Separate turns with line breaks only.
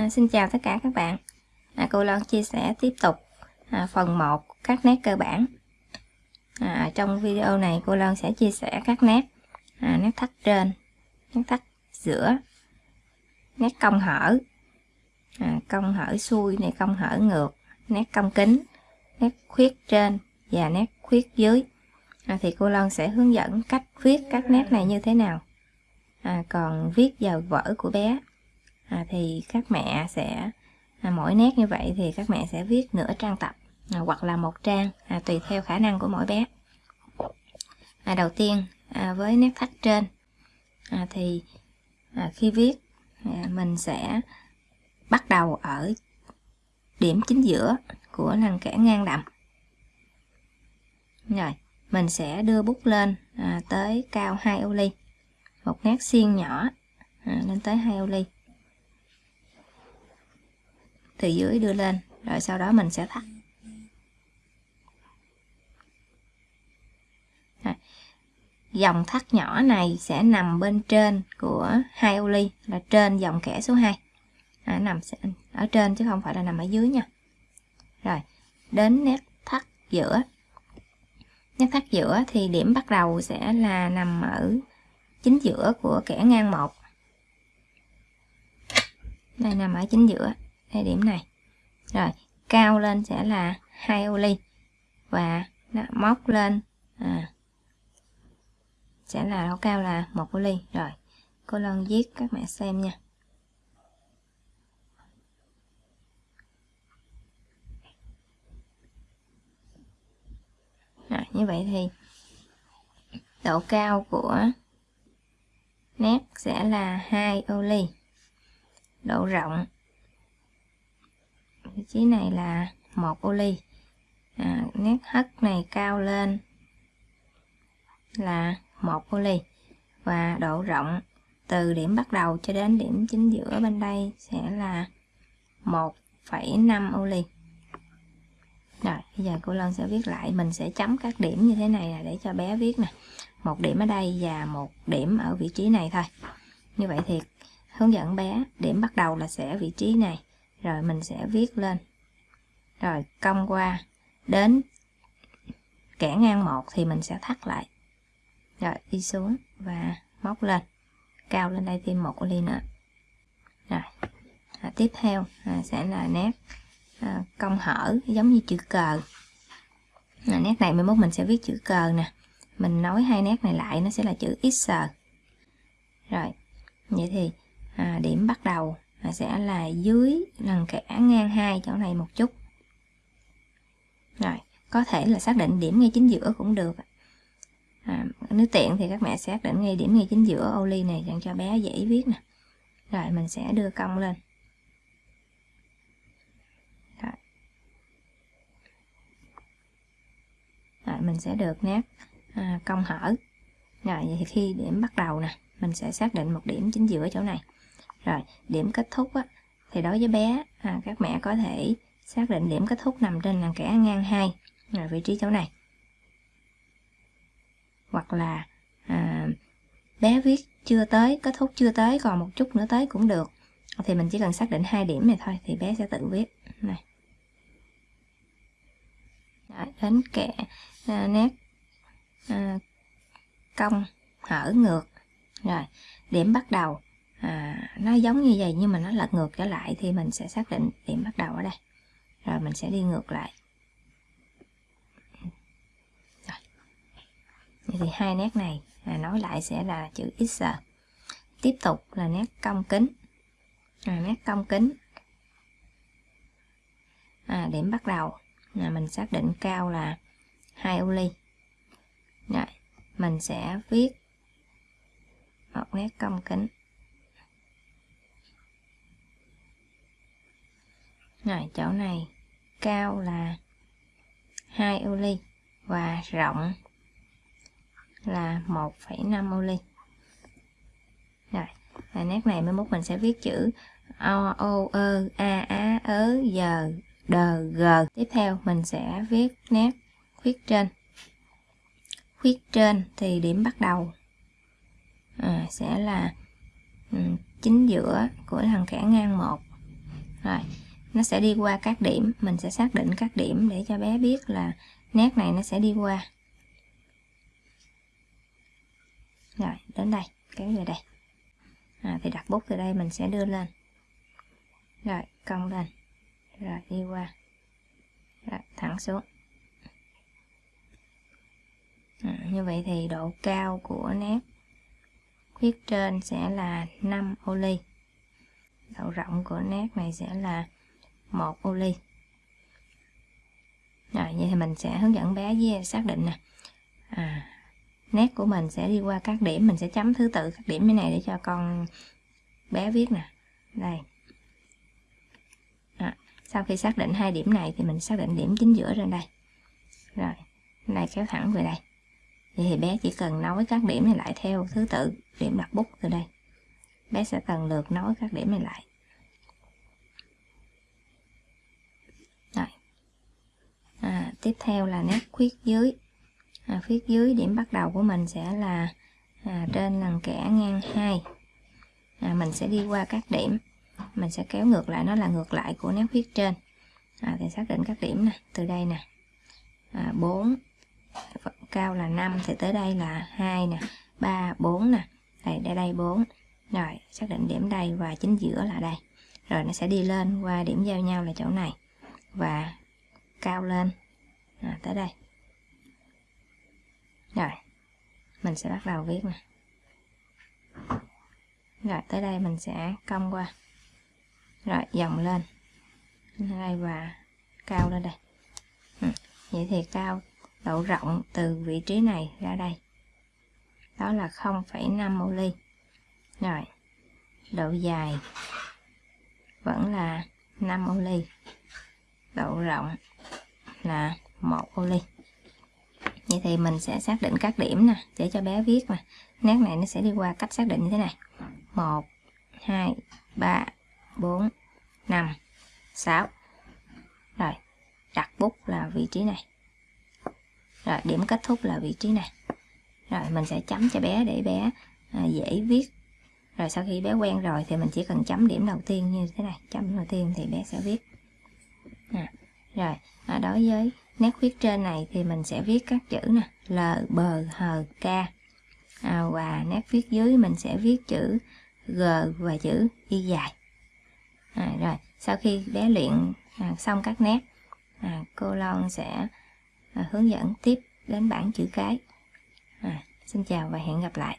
À, xin chào tất cả các bạn. À, Cô Loan chia sẻ tiếp tục à, phần 1 các nét cơ bản. À, Trong video này cô Loan sẽ chia sẻ các nét à, Nét thắt trên, nét thắt giữa Nét cong hở à, Cong hở xuôi này cong hở ngược Nét cong kính Nét khuyết trên và nét khuyết dưới. À, Thì cô Loan sẽ hướng dẫn cách viết các nét này như thế nào. À, Còn viết vào vở của bé à, thì các mẹ sẽ à, mỗi nét như vậy thì các mẹ sẽ viết nửa trang tập à, hoặc là một trang à, tùy theo khả năng của mỗi bé. À, đầu tiên à, với nét thắt trên à, thì à, khi viết à, mình sẽ bắt đầu ở điểm chính giữa của lằn kẻ ngang đậm. Rồi mình sẽ đưa bút lên à, tới cao 2 ô ly một nét xiên nhỏ à, lên tới 2 ô ly từ dưới đưa lên rồi sau đó mình sẽ thắt. Dòng thắt nhỏ này sẽ nằm bên trên của hai ô ly là trên dòng kẻ số 2 à, nằm ở trên chứ không phải là nằm ở dưới nha. Rồi đến nét thắt giữa. Nét thắt giữa thì điểm bắt đầu sẽ là nằm ở chính giữa của kẻ ngang một. Đây nằm ở chính giữa hai điểm này. Rồi cao lên sẽ là hai ô ly. Và đó, móc lên à, sẽ là độ cao là một ô ly. Rồi cô lần viết các mẹ xem nha. Rồi, như vậy thì độ cao của nét sẽ là hai ô ly. Độ rộng vị trí này là một ô ly. À, nét hất này cao lên là một ô ly và độ rộng từ điểm bắt đầu cho đến điểm chính giữa bên đây sẽ là 1,5 ô ly. Rồi bây giờ cô Lân sẽ viết lại. Mình sẽ chấm các điểm như thế này là để cho bé viết nè. Một điểm ở đây và một điểm ở vị trí này thôi. Như vậy thì hướng dẫn bé điểm bắt đầu là sẽ vị trí này rồi mình sẽ viết lên. Rồi cong qua. Đến kẻ ngang một thì mình sẽ thắt lại. Rồi đi xuống và móc lên. Cao lên đây thêm một ly nữa. Rồi à, tiếp theo à, sẽ là nét à, cong hở giống như chữ cờ. À, nét này mai mốt mình sẽ viết chữ cờ nè. Mình nối hai nét này lại nó sẽ là chữ x rồi vậy thì à, điểm bắt đầu sẽ là dưới lần kẽ ngang hai chỗ này một chút. Rồi có thể là xác định điểm ngay chính giữa cũng được. À, nếu tiện thì các mẹ xác định ngay điểm ngay chính giữa ô ly này dành cho bé dễ viết nè. Rồi mình sẽ đưa cong lên. Rồi. rồi mình sẽ được nét à, cong hở. Rồi vậy thì khi điểm bắt đầu nè mình sẽ xác định một điểm chính giữa chỗ này rồi điểm kết thúc á, thì đối với bé à, các mẹ có thể xác định điểm kết thúc nằm trên là kẻ ngang 2 rồi vị trí chỗ này. Hoặc là à, bé viết chưa tới kết thúc chưa tới còn một chút nữa tới cũng được. Thì mình chỉ cần xác định hai điểm này thôi thì bé sẽ tự viết. Này. Đấy, đến kẻ à, nét à, cong hở ngược. Rồi điểm bắt đầu à, nó giống như vậy nhưng mà nó lật ngược trở lại thì mình sẽ xác định điểm bắt đầu ở đây. Rồi mình sẽ đi ngược lại. Rồi. Vậy thì hai nét này à, nói lại sẽ là chữ x tiếp tục là nét cong kính. À, nét cong kính. À, điểm bắt đầu. Là mình xác định cao là hai ô ly. Rồi mình sẽ viết một nét cong kính. Rồi chỗ này cao là 2 ô ly và rộng là 1,5 ô ly. Rồi và nét này mới mốt mình sẽ viết chữ o o ơ a á ớ giờ đờ g. Tiếp theo mình sẽ viết nét khuyết trên. Khuyết trên thì điểm bắt đầu à, sẽ là ừ, chính giữa của thằng kẻ ngang một. Rồi nó sẽ đi qua các điểm. Mình sẽ xác định các điểm để cho bé biết là nét này nó sẽ đi qua. Rồi đến đây kéo về đây. À, thì đặt bút từ đây mình sẽ đưa lên. Rồi cong lên. Rồi đi qua. Rồi thẳng xuống. À, như vậy thì độ cao của nét khuyết trên sẽ là 5 ô ly. Độ rộng của nét này sẽ là một ô ly rồi vậy thì mình sẽ hướng dẫn bé với xác định nè. À, nét của mình sẽ đi qua các điểm. Mình sẽ chấm thứ tự các điểm như này để cho con bé viết nè. Đây. À, sau khi xác định hai điểm này thì mình xác định điểm chính giữa trên đây. Rồi này kéo thẳng về đây. Vậy thì bé chỉ cần nối các điểm này lại theo thứ tự điểm đặt bút từ đây. Bé sẽ lần lượt nối các điểm này lại rồi à, tiếp theo là nét khuyết dưới. À, khuyết dưới điểm bắt đầu của mình sẽ là à, trên lần kẻ ngang 2 à, mình sẽ đi qua các điểm. Mình sẽ kéo ngược lại nó là ngược lại của nét khuyết trên. À, thì xác định các điểm nè từ đây nè. À, 4 cao là 5 thì tới đây là 2 nè. 3 4 nè. Đây đây đây 4 rồi xác định điểm đây và chính giữa là đây. Rồi nó sẽ đi lên qua điểm giao nhau là chỗ này và cao lên à, tới đây. Rồi mình sẽ bắt đầu viết nè. Rồi tới đây mình sẽ cong qua. Rồi dòng lên. Đây và cao lên đây. Ừ. vậy thì cao độ rộng từ vị trí này ra đây. Đó là 0,5 ô ly. Rồi độ dài vẫn là 5 ô ly. Độ rộng là một ô ly. Vậy thì mình sẽ xác định các điểm nè để cho bé viết mà. Nét này nó sẽ đi qua cách xác định như thế này. 1 2 3 4 5 6 rồi đặt bút là vị trí này. Rồi điểm kết thúc là vị trí này. Rồi mình sẽ chấm cho bé để bé à, dễ viết. Rồi sau khi bé quen rồi thì mình chỉ cần chấm điểm đầu tiên như thế này. Chấm điểm đầu tiên thì bé sẽ viết. À, rồi à, đối với nét viết trên này thì mình sẽ viết các chữ nè. L, B, H, K. À, và nét viết dưới mình sẽ viết chữ G và chữ Y dài. À, rồi sau khi bé luyện à, xong các nét à, cô Lon sẽ à, hướng dẫn tiếp đến bảng chữ cái. À, xin chào và hẹn gặp lại.